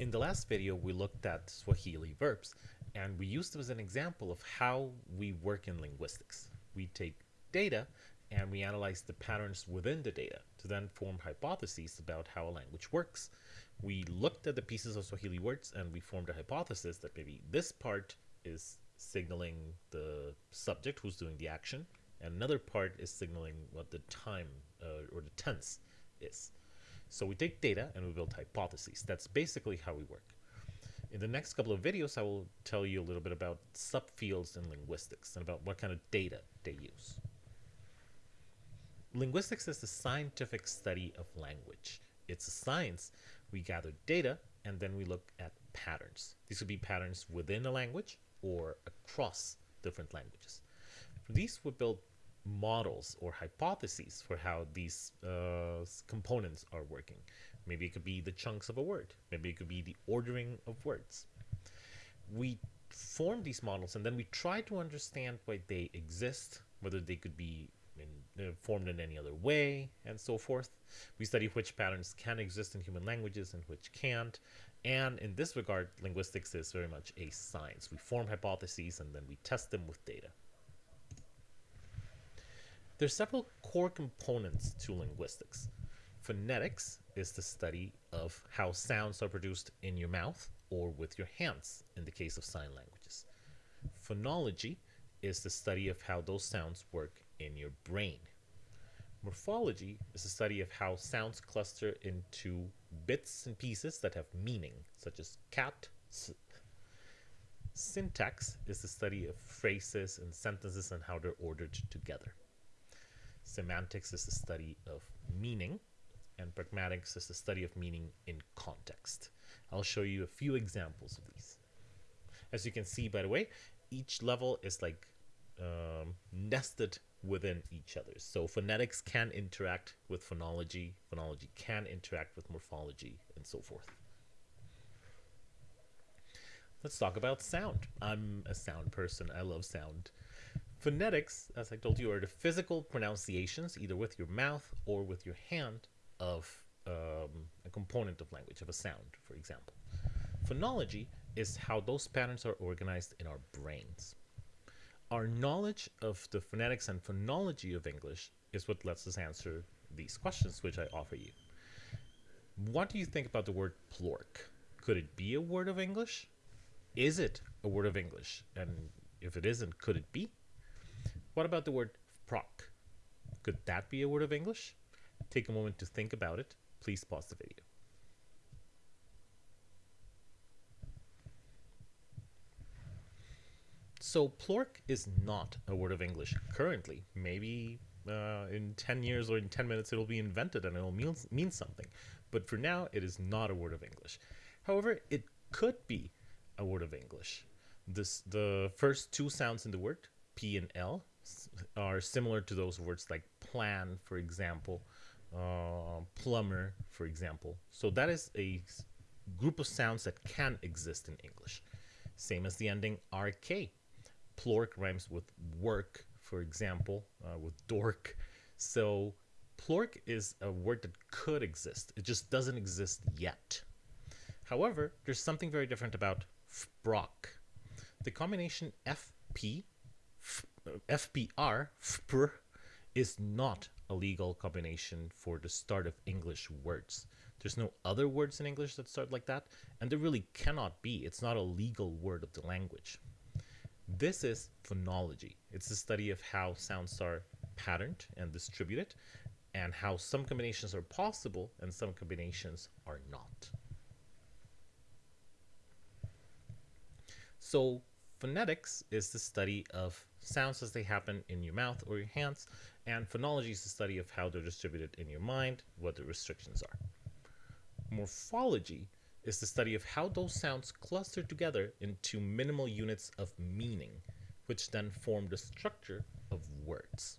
In the last video, we looked at Swahili verbs, and we used them as an example of how we work in linguistics. We take data and we analyze the patterns within the data to then form hypotheses about how a language works. We looked at the pieces of Swahili words and we formed a hypothesis that maybe this part is signaling the subject who's doing the action, and another part is signaling what the time uh, or the tense is. So we take data and we build hypotheses. That's basically how we work. In the next couple of videos, I will tell you a little bit about subfields in linguistics and about what kind of data they use. Linguistics is the scientific study of language. It's a science. We gather data and then we look at patterns. These would be patterns within a language or across different languages. These, we build models or hypotheses for how these uh, components are working. Maybe it could be the chunks of a word. Maybe it could be the ordering of words. We form these models and then we try to understand why they exist, whether they could be in, uh, formed in any other way, and so forth. We study which patterns can exist in human languages and which can't. And in this regard, linguistics is very much a science. We form hypotheses and then we test them with data. There's several core components to linguistics. Phonetics is the study of how sounds are produced in your mouth or with your hands in the case of sign languages. Phonology is the study of how those sounds work in your brain. Morphology is the study of how sounds cluster into bits and pieces that have meaning, such as cat. Syntax is the study of phrases and sentences and how they're ordered together. Semantics is the study of meaning, and pragmatics is the study of meaning in context. I'll show you a few examples of these. As you can see, by the way, each level is like um, nested within each other. So phonetics can interact with phonology, phonology can interact with morphology, and so forth. Let's talk about sound. I'm a sound person. I love sound. Phonetics, as I told you, are the physical pronunciations, either with your mouth or with your hand, of um, a component of language, of a sound, for example. Phonology is how those patterns are organized in our brains. Our knowledge of the phonetics and phonology of English is what lets us answer these questions, which I offer you. What do you think about the word plork? Could it be a word of English? Is it a word of English? And if it isn't, could it be? What about the word proc? Could that be a word of English? Take a moment to think about it. Please pause the video. So plork is not a word of English currently. Maybe uh, in 10 years or in 10 minutes it'll be invented and it'll mean, mean something. But for now, it is not a word of English. However, it could be a word of English. This, the first two sounds in the word, P and L, are similar to those words like plan, for example, uh, plumber, for example. So that is a group of sounds that can exist in English. Same as the ending RK. Plork rhymes with work, for example, uh, with dork. So plork is a word that could exist. It just doesn't exist yet. However, there's something very different about fprock. The combination FP FPR, FPR, is not a legal combination for the start of English words. There's no other words in English that start like that, and there really cannot be. It's not a legal word of the language. This is phonology. It's the study of how sounds are patterned and distributed, and how some combinations are possible and some combinations are not. So phonetics is the study of sounds as they happen in your mouth or your hands, and phonology is the study of how they're distributed in your mind, what the restrictions are. Morphology is the study of how those sounds cluster together into minimal units of meaning, which then form the structure of words.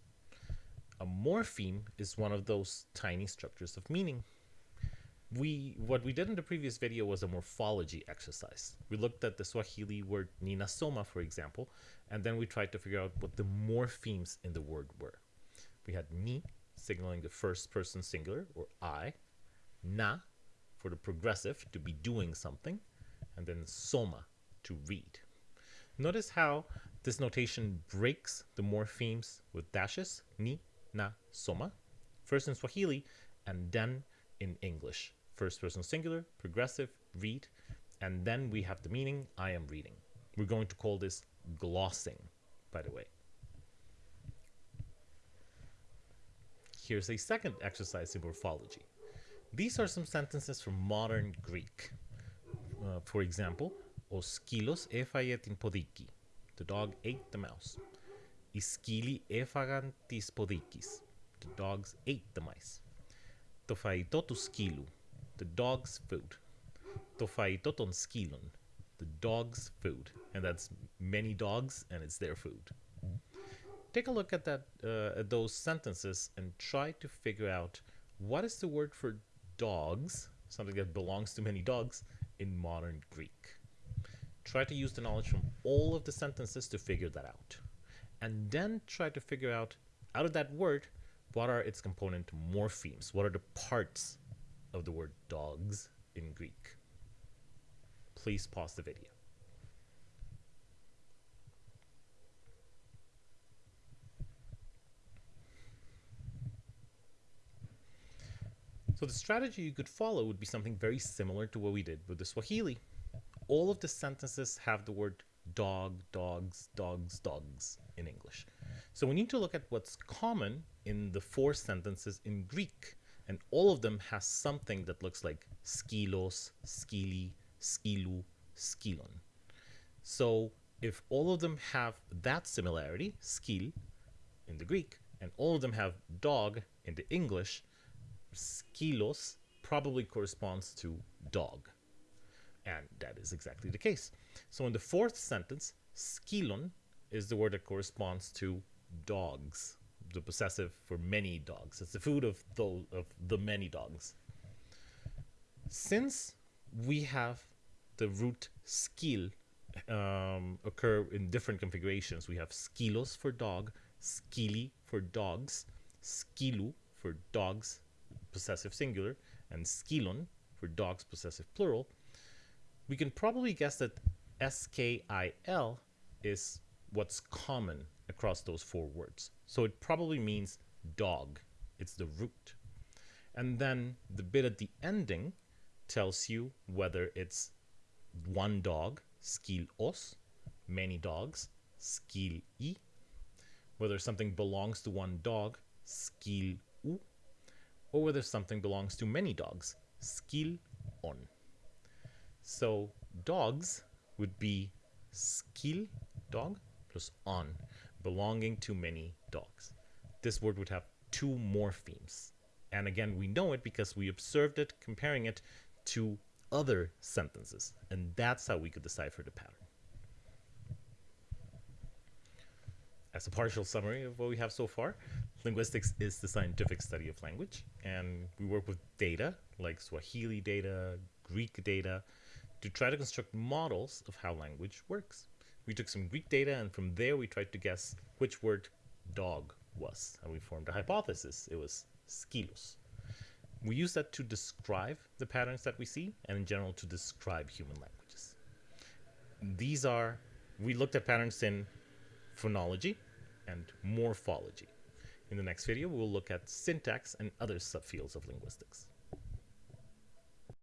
A morpheme is one of those tiny structures of meaning we what we did in the previous video was a morphology exercise. We looked at the Swahili word ninasoma, for example, and then we tried to figure out what the morphemes in the word were. We had ni, signaling the first person singular, or I, na, for the progressive to be doing something, and then soma to read. Notice how this notation breaks the morphemes with dashes, ni, na, soma, first in Swahili and then in English. First person singular, progressive, read, and then we have the meaning, I am reading. We're going to call this glossing, by the way. Here's a second exercise in morphology. These are some sentences from modern Greek. Uh, for example, O skilos efaiet podiki. The dog ate the mouse. Iskili efagan tis podikis. The dogs ate the mice. Το To faitotu skilu. The dog's food. To faitoton skilon. The dog's food. And that's many dogs and it's their food. Take a look at that uh, at those sentences and try to figure out what is the word for dogs, something that belongs to many dogs, in modern Greek. Try to use the knowledge from all of the sentences to figure that out. And then try to figure out, out of that word, what are its component morphemes? What are the parts of the word dogs in Greek? Please pause the video. So the strategy you could follow would be something very similar to what we did with the Swahili. All of the sentences have the word dog, dogs, dogs, dogs in English. So we need to look at what's common in the four sentences in Greek. And all of them has something that looks like skilos, skili, skilu, skilon. So if all of them have that similarity, skil in the Greek, and all of them have dog in the English, skilos probably corresponds to dog. And that is exactly the case. So in the fourth sentence, skilon is the word that corresponds to dogs, the possessive for many dogs. It's the food of those of the many dogs. Since we have the root skil um, occur in different configurations, we have skilos for dog, skili for dogs, skilu for dogs, possessive singular, and skilon for dogs possessive plural, we can probably guess that skil is what's common across those four words. So it probably means dog. It's the root. And then the bit at the ending tells you whether it's one dog, skil os, many dogs, skil i, whether something belongs to one dog, skil u, or whether something belongs to many dogs, skil on. So dogs would be skil, dog, plus on, belonging to many dogs. This word would have two morphemes. And again, we know it because we observed it comparing it to other sentences. And that's how we could decipher the pattern. As a partial summary of what we have so far, linguistics is the scientific study of language. And we work with data like Swahili data, Greek data, to try to construct models of how language works. We took some Greek data and from there we tried to guess which word dog was. And we formed a hypothesis. It was skilos. We use that to describe the patterns that we see and in general to describe human languages. These are, we looked at patterns in phonology and morphology. In the next video, we'll look at syntax and other subfields of linguistics.